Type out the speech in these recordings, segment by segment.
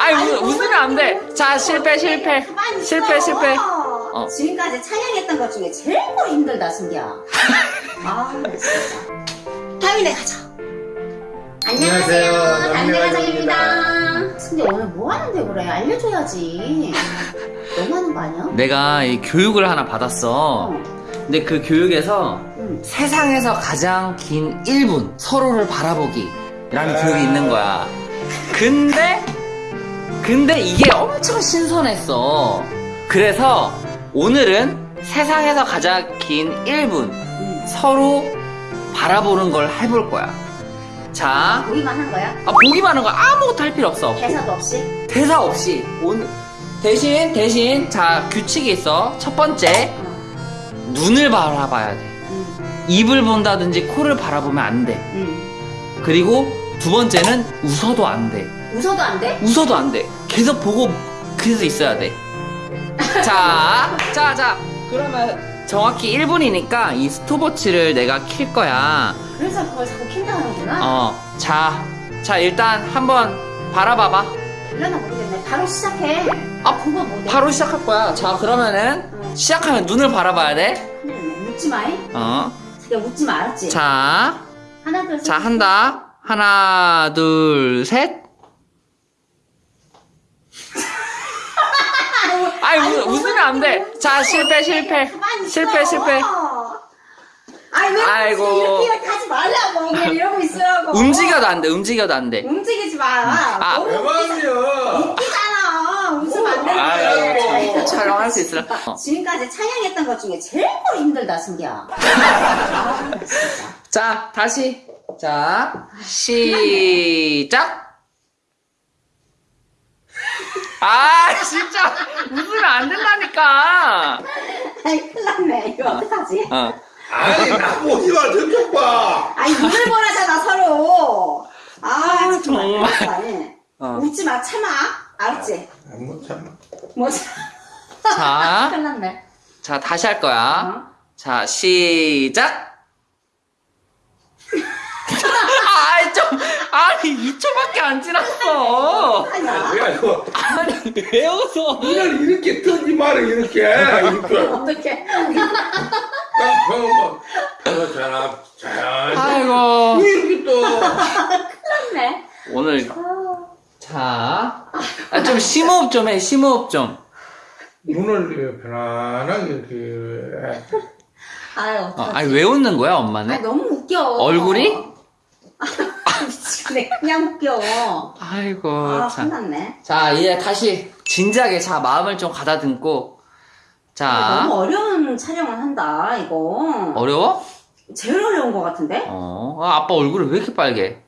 아니, 웃, 웃으면 안 돼. 자, 실패, 실패. 실패, 실패. 어. 지금까지 촬영했던 것 중에 제일 힘들다, 승기야. 아, 진짜. 다음이네 가자. 안녕하세요. 가족입니다. 승기 오늘 뭐 하는데 그래? 알려줘야지. 너무 하는 거 아니야? 내가 이 교육을 하나 받았어. 근데 그 교육에서 응. 세상에서 가장 긴 1분 서로를 바라보기 라는 아. 교육이 있는 거야. 근데 근데 이게 엄청 신선했어. 그래서 오늘은 세상에서 가장 긴 1분 응. 서로 바라보는 걸 해볼 거야. 자, 보기만 한 거야? 아, 보기만 하는 거 아무것도 할 필요 없어. 대사도 없이? 대사 없이 오늘 대신 대신 자 규칙이 있어. 첫 번째 어. 눈을 바라봐야 돼. 응. 입을 본다든지 코를 바라보면 안 돼. 응. 그리고 두 번째는 웃어도 안 돼. 웃어도 안 돼? 웃어도 안 돼. 계속 보고 그래서 있어야 돼. 자, 자, 자. 그러면 정확히 1분이니까 이 스톱워치를 내가 킬 거야. 그래서 그걸 자꾸 킨다 하는구나? 어, 자, 자 일단 한번 바라봐봐. 일어나 모르겠네. 바로 시작해. 아, 그거 뭐 내- 바로 시작할 거야. 자, 그러면은 응. 시작하면 눈을 바라봐야 돼. 큰일 났네. 웃지 마. 잉? 어, 자기야 웃지 마. 알았지? 자, 하나, 둘, 셋. 자 한다. 하나, 둘, 셋. 아이 웃, 웃으면 안 돼. 자 실패 실패. 실패 실패. 아이 왜 아이고. 이렇게 하지 말라고 그냥 이러고 있으라고. 움직여도 안 돼. 움직여도 안 돼. 움직이지 마. 아. 너무 대박이야. 웃기잖아. 웃으면 안 되는데. 촬영할 수 있으라. 어. 지금까지 촬영했던 것 중에 제일 힘들다, 승기야. 아. 자 다시 자 시작. 아 진짜 웃으면 안 된다니까. 아이, 큰일 났네. 이거 어떡하지? 어. 아니 나 보지 마 저쪽 봐. 아니, 눈을 보라잖아, 서로. 아, 정말. 정말. 정말. 어. 웃지 마, 참아. 알았지? 못 참아. 뭐, 자. 큰일 났네. 자 다시 할 거야. 어? 자, 시작! 아이, 좀, 아니, 2초밖에 안 지났어! 아니야. 야 이거 아니, 왜 웃어? 눈을 이렇게 뜨지 마라 이렇게 이렇게. 어떡해. 딱 보면 그렇잖아. 잘. 아이고. 왜 이렇게 떠? 큰일났네. 오늘, 아, 자. 아, 좀 심호흡 좀 해, 심호흡 좀. 눈을 편안하게 이렇게. 아유, 어? 아니, 왜 웃는 거야, 아니, 엄마는? 너무 웃겨. 얼굴이? 미치겠네. 그냥 웃겨. 아이고, 아, 참. 큰일났네. 자, 이제 다시 진지하게, 자, 마음을 좀 가다듬고. 아, 자, 너무 어려운 촬영을 한다, 이거. 어려워? 제일 어려운 것 같은데? 어, 아, 아빠 얼굴이 왜 이렇게 빨개?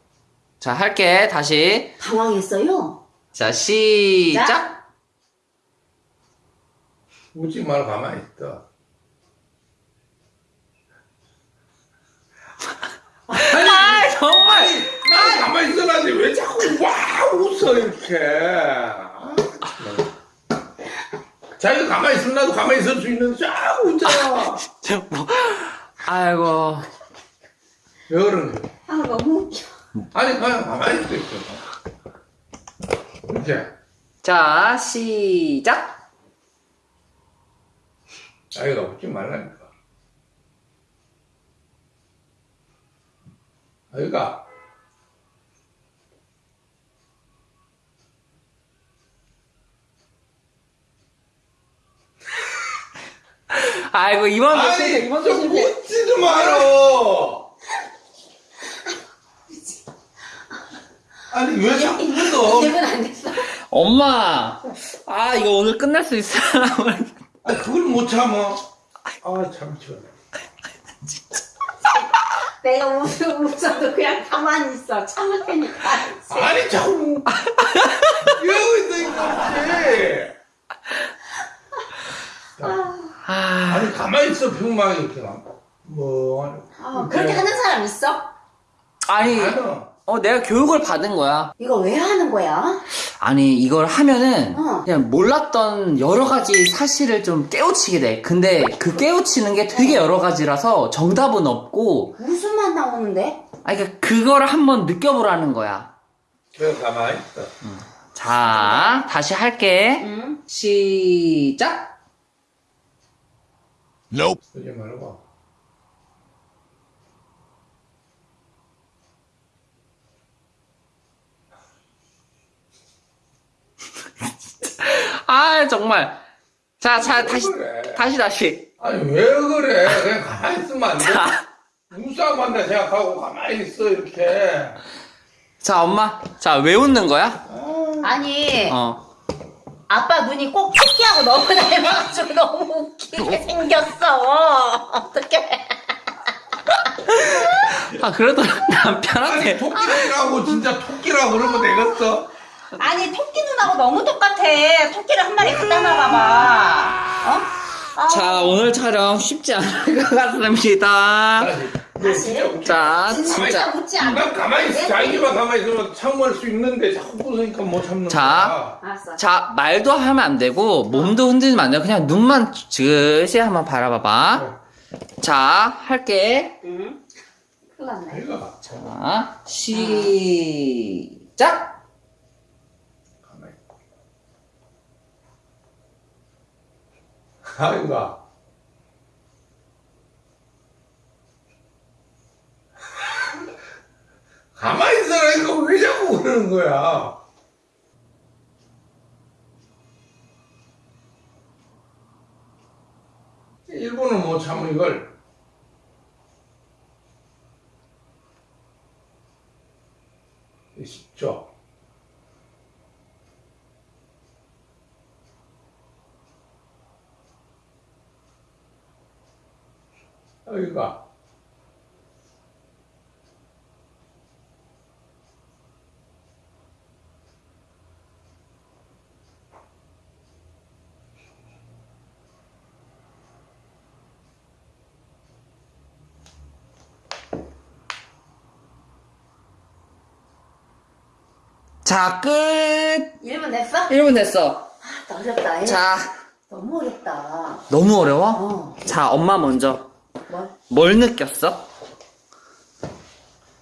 자, 할게, 다시. 당황했어요. 자, 시작! 웃지 말고 가만히 있어. 아니, 아, 정말! 나 가만히 있어놨는데 왜 자꾸 와 웃어 이렇게. 아. 자기가 가만히 있으면 나도 가만히 있을 수 있는데 자꾸 웃잖아. 저 뭐, 아이고. 왜 그러는 거야? 아, 너무 웃겨. 아니 그냥 가만히 있어 있어. 이렇게. 자, 시작! 자기가 웃지 말라니까. 아이가 아이고, 이번도 실패, 아니 이번도 좀 실패. 웃지도 말어. 아니 왜 자꾸 웃어? 기분 안 됐어. 엄마! 아, 이거 오늘 끝날 수 있어. 아니 그걸 못 참어. 아참 시원해. 내가 웃어, 웃어도 그냥 가만히 있어. 참을 테니까. 아니 자꾸 이러고 있으니까 아, 아니 가만히 있어 평망이 이렇게 뭐 아, 그렇게 하는 사람 있어? 아니, 아니야. 어, 내가 교육을 받은 거야. 이거 왜 하는 거야? 아니, 이걸 하면은, 어. 그냥 몰랐던 여러 가지 사실을 좀 깨우치게 돼. 근데 그 깨우치는 게 되게 여러 가지라서 정답은 없고, 무슨 맛 나오는데? 아니, 그러니까 그거를 한번 느껴보라는 거야. 그냥 가만히 있어. 자, 다시 할게. 응? 시작! 쓰지 말고. 아, 정말. 자, 자, 다시, 그래? 다시, 다시. 아니 왜 그래? 그냥 가만히 있으면 안 돼? 자, 눈싸움 한다 생각하고 가만히 있어 이렇게. 자, 엄마. 자, 왜 웃는 거야? 아니 어. 아빠 눈이 꼭 토끼하고 너무 닮아가지고 너무 웃기게 생겼어 어떡해 아, 그래도 아니 남편한테. 토끼라고 진짜 토끼라고 그러면 되겠어? 아니 토끼 눈하고 너무 똑같아 토끼를 한 마리 갖다 놔봐봐 어? 아, 자, 오늘 촬영 쉽지 않을 것 같습니다. 진짜 웃겨. 자, 진짜 진짜. 웃지 않아 난 가만히 있어. 자기만 가만히 있으면 참을 수 있는데 자꾸 웃으니까 못 참는 자. 거야. 알았어 자, 말도 하면 안 되고, 몸도 흔들면 안 되고, 그냥 눈만 즉시 한번 바라봐봐. 자, 할게. 응? 큰일 났네 내가 자, 시작! 가만히. 아이가. 가만히 있어라니까 왜 자꾸 그러는 거야? 일본은 못 참어 이걸. 쉽죠. 여기가 자, 끝! 1분 됐어? 1분 됐어. 아, 어렵다 얘. 자, 너무 어렵다 너무 어려워? 어 자, 엄마 먼저. 뭘? 뭘 느꼈어?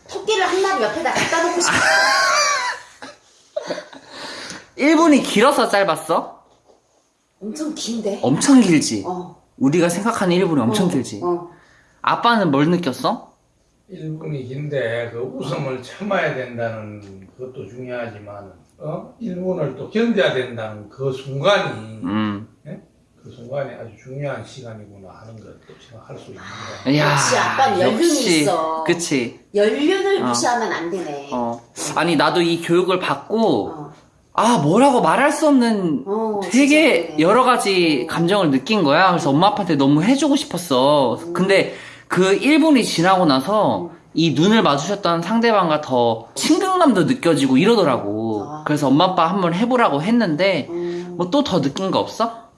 토끼를 한 마리 옆에다 갖다 놓고 싶어 1분이 길어서 짧았어? 엄청 긴데 엄청 길지? 어 우리가 생각하는 1분이 엄청 어, 길지? 어. 아빠는 뭘 느꼈어? 1분이 긴데 그 웃음을 참아야 된다는 그것도 중요하지만 어? 1분을 또 견뎌야 된다는 그 순간이 음. 그 순간이 아주 중요한 시간이구나 하는 것도 생각할 수 있는 거야. 이야, 역시 아빠는 연륜이 있어. 그치. 연륜을 어. 무시하면 안 되네 어. 아니, 나도 이 교육을 받고, 어. 아, 뭐라고 말할 수 없는 어, 되게. 여러 가지 감정을 느낀 거야. 그래서 엄마 아빠한테 너무 해주고 싶었어. 근데 그 1분이 지나고 나서 이 눈을 마주쳤던 상대방과 더 친근감도 느껴지고 이러더라고. 아. 그래서 엄마 아빠 한번 해보라고 했는데, 음. 뭐또 더 느낀 거 없어?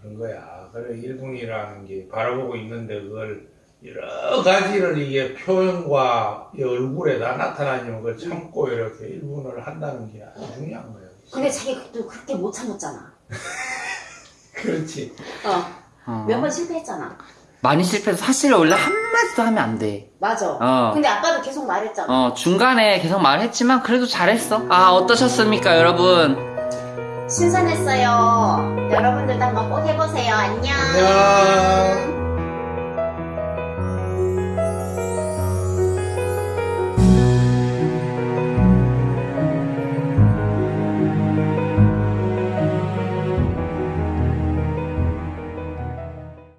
그런 거야. 그래 1분이라는 게 바라보고 있는데 그걸 여러 가지를 이게 표현과 이 얼굴에다 나타나면 그걸 참고 이렇게 1분을 한다는 게 아주 중요한 거야. 근데 자기 또 그렇게 못 참았잖아 그렇지. 어. 어. 몇 번 실패했잖아 많이 실패해서 사실 원래 한마디도 하면 안 돼. 맞아 어. 근데 아빠도 계속 말했잖아 어, 중간에 계속 말했지만 그래도 잘했어. 아, 어떠셨습니까, 여러분? 신선했어요 여러분들도 한번 꼭 해보세요 안녕 안녕.